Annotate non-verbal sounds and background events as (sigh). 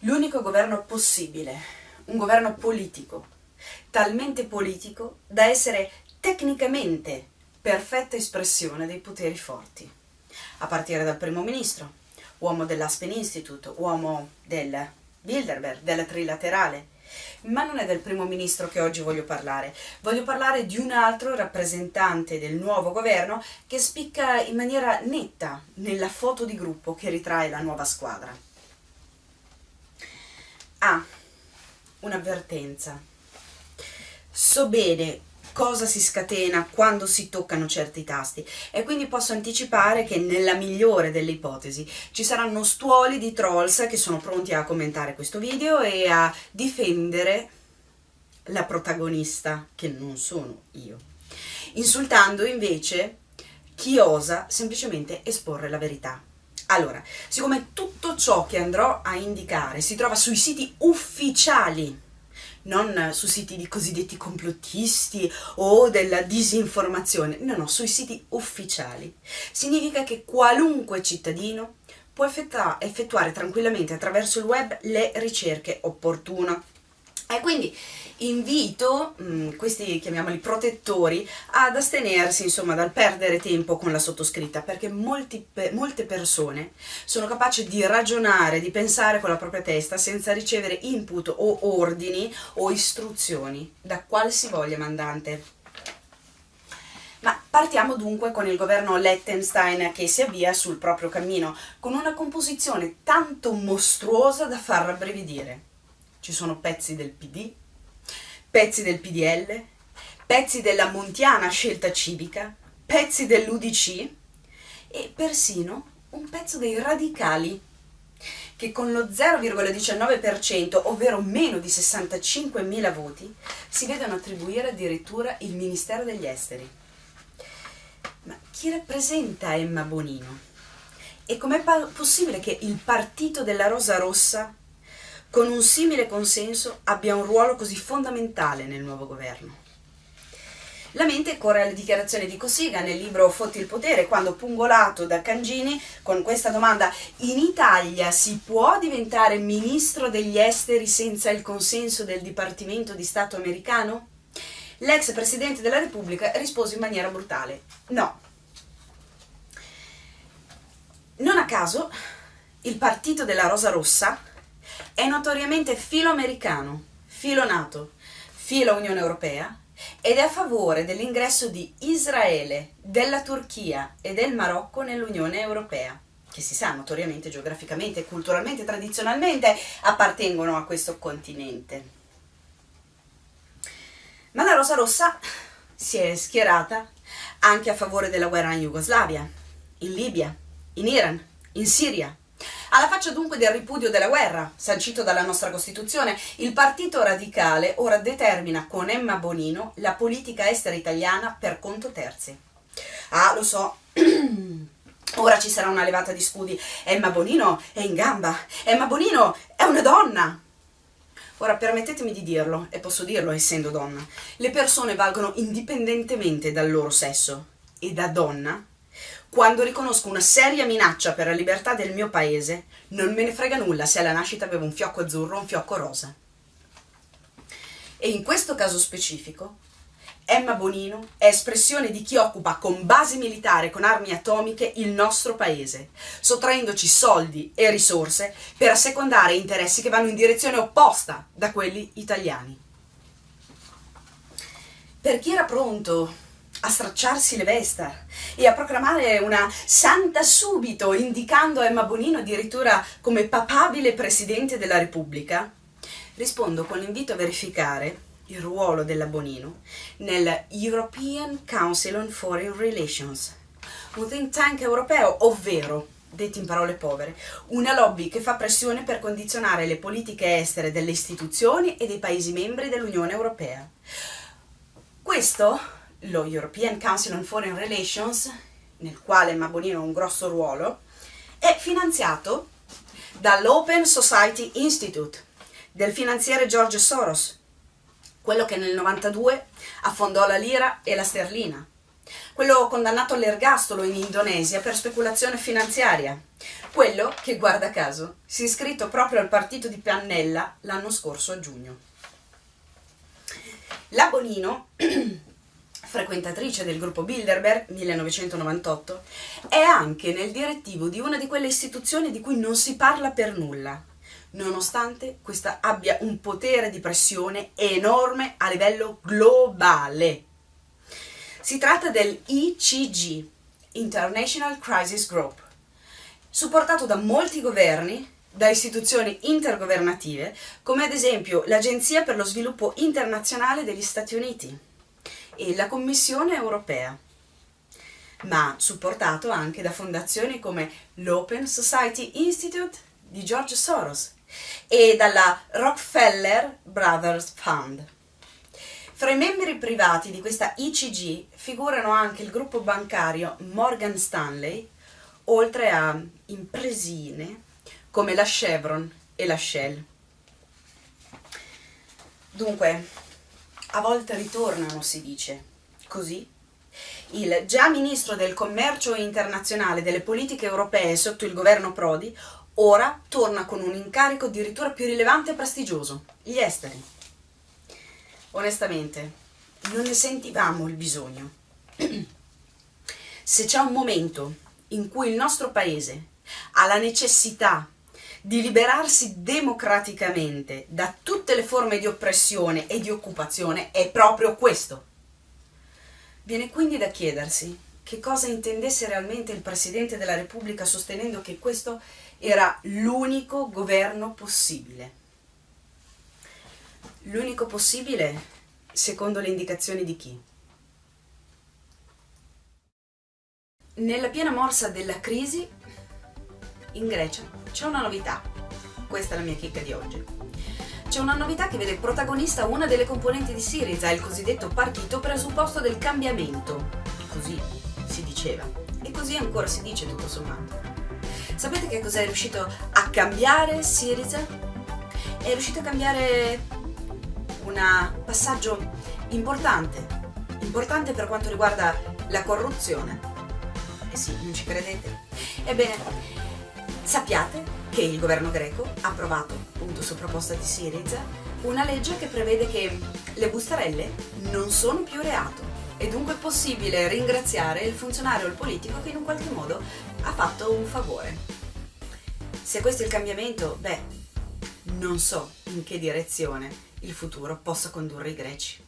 l'unico governo possibile, un governo politico, talmente politico da essere tecnicamente perfetta espressione dei poteri forti, a partire dal primo ministro, uomo dell'Aspen Institute, uomo del Bilderberg, della Trilaterale, ma non è del primo ministro che oggi voglio parlare, voglio parlare di un altro rappresentante del nuovo governo che spicca in maniera netta nella foto di gruppo che ritrae la nuova squadra. Ah, un'avvertenza. So bene cosa si scatena quando si toccano certi tasti e quindi posso anticipare che nella migliore delle ipotesi ci saranno stuoli di trolls che sono pronti a commentare questo video e a difendere la protagonista che non sono io insultando invece chi osa semplicemente esporre la verità allora, siccome tutto ciò che andrò a indicare si trova sui siti ufficiali non su siti di cosiddetti complottisti o della disinformazione, no, no, sui siti ufficiali. Significa che qualunque cittadino può effettuare tranquillamente attraverso il web le ricerche opportune. E quindi invito mh, mm, questi, chiamiamoli protettori, ad astenersi insomma dal perdere tempo con la sottoscritta perché molti, molte persone sono capaci di ragionare, di pensare con la propria testa senza ricevere input o ordini o istruzioni da qualsivoglia mandante. Ma partiamo dunque con il governo Lettenstein che si avvia sul proprio cammino, con una composizione tanto mostruosa da far rabbrividire. Ci sono pezzi del PD, pezzi del PDL, pezzi della Montiana Scelta Civica, pezzi dell'UDC e persino un pezzo dei radicali che con lo 0,19%, ovvero meno di 65.000 voti, si vedono attribuire addirittura il Ministero degli Esteri. Ma chi rappresenta Emma Bonino? E com'è possibile che il partito della Rosa Rossa con un simile consenso abbia un ruolo così fondamentale nel nuovo governo. La mente corre alle dichiarazioni di Cossiga nel libro Fotti il potere, quando pungolato da Cangini con questa domanda in Italia si può diventare ministro degli esteri senza il consenso del Dipartimento di Stato americano? L'ex Presidente della Repubblica rispose in maniera brutale no. Non a caso il partito della Rosa Rossa è notoriamente filo americano, filo NATO, filo Unione Europea ed è a favore dell'ingresso di Israele, della Turchia e del Marocco nell'Unione Europea, che si sa notoriamente geograficamente, culturalmente, tradizionalmente appartengono a questo continente. Ma la Rosa Rossa si è schierata anche a favore della guerra in Jugoslavia, in Libia, in Iran, in Siria, alla faccia dunque del ripudio della guerra, sancito dalla nostra Costituzione, il Partito Radicale ora determina con Emma Bonino la politica estera italiana per conto terzi. Ah, lo so, (clears throat) ora ci sarà una levata di scudi. Emma Bonino è in gamba, Emma Bonino è una donna. Ora permettetemi di dirlo, e posso dirlo essendo donna, le persone valgono indipendentemente dal loro sesso e da donna quando riconosco una seria minaccia per la libertà del mio paese, non me ne frega nulla se alla nascita avevo un fiocco azzurro o un fiocco rosa. E in questo caso specifico, Emma Bonino è espressione di chi occupa con basi militari con armi atomiche il nostro paese, sottraendoci soldi e risorse per assecondare interessi che vanno in direzione opposta da quelli italiani. Per chi era pronto a stracciarsi le vesta e a proclamare una santa subito, indicando Emma Bonino addirittura come papabile Presidente della Repubblica, rispondo con l'invito a verificare il ruolo della Bonino nel European Council on Foreign Relations, un think tank europeo, ovvero, detti in parole povere, una lobby che fa pressione per condizionare le politiche estere delle istituzioni e dei Paesi membri dell'Unione Europea. Questo lo European Council on Foreign Relations, nel quale Mabonino ha un grosso ruolo, è finanziato dall'Open Society Institute del finanziere George Soros, quello che nel 92 affondò la lira e la sterlina, quello condannato all'ergastolo in Indonesia per speculazione finanziaria, quello che, guarda caso, si è iscritto proprio al partito di Pannella l'anno scorso a giugno. La Bonino, (clears throat) frequentatrice del gruppo Bilderberg 1998, è anche nel direttivo di una di quelle istituzioni di cui non si parla per nulla, nonostante questa abbia un potere di pressione enorme a livello globale. Si tratta del ICG, International Crisis Group, supportato da molti governi, da istituzioni intergovernative, come ad esempio l'Agenzia per lo sviluppo internazionale degli Stati Uniti e la Commissione europea, ma supportato anche da fondazioni come l'Open Society Institute di George Soros e dalla Rockefeller Brothers Fund. Fra i membri privati di questa ICG figurano anche il gruppo bancario Morgan Stanley, oltre a impresine come la Chevron e la Shell. Dunque, a volte ritornano, si dice, così. Il già ministro del commercio internazionale delle politiche europee sotto il governo Prodi ora torna con un incarico addirittura più rilevante e prestigioso, gli esteri. Onestamente, non ne sentivamo il bisogno. (clears throat) Se c'è un momento in cui il nostro paese ha la necessità di liberarsi democraticamente da tutte le forme di oppressione e di occupazione è proprio questo. Viene quindi da chiedersi che cosa intendesse realmente il Presidente della Repubblica sostenendo che questo era l'unico governo possibile. L'unico possibile secondo le indicazioni di chi? Nella piena morsa della crisi in Grecia c'è una novità, questa è la mia chicca di oggi. C'è una novità che vede protagonista una delle componenti di Syriza, il cosiddetto partito presupposto del cambiamento, così si diceva, e così ancora si dice tutto sommato. Sapete che cos'è riuscito a cambiare Syriza? È riuscito a cambiare un passaggio importante, importante per quanto riguarda la corruzione. Eh sì, non ci credete? Ebbene, sappiate che il governo greco ha approvato, appunto su proposta di Syriza, una legge che prevede che le bustarelle non sono più reato e dunque è possibile ringraziare il funzionario o il politico che in un qualche modo ha fatto un favore. Se questo è il cambiamento, beh, non so in che direzione il futuro possa condurre i greci.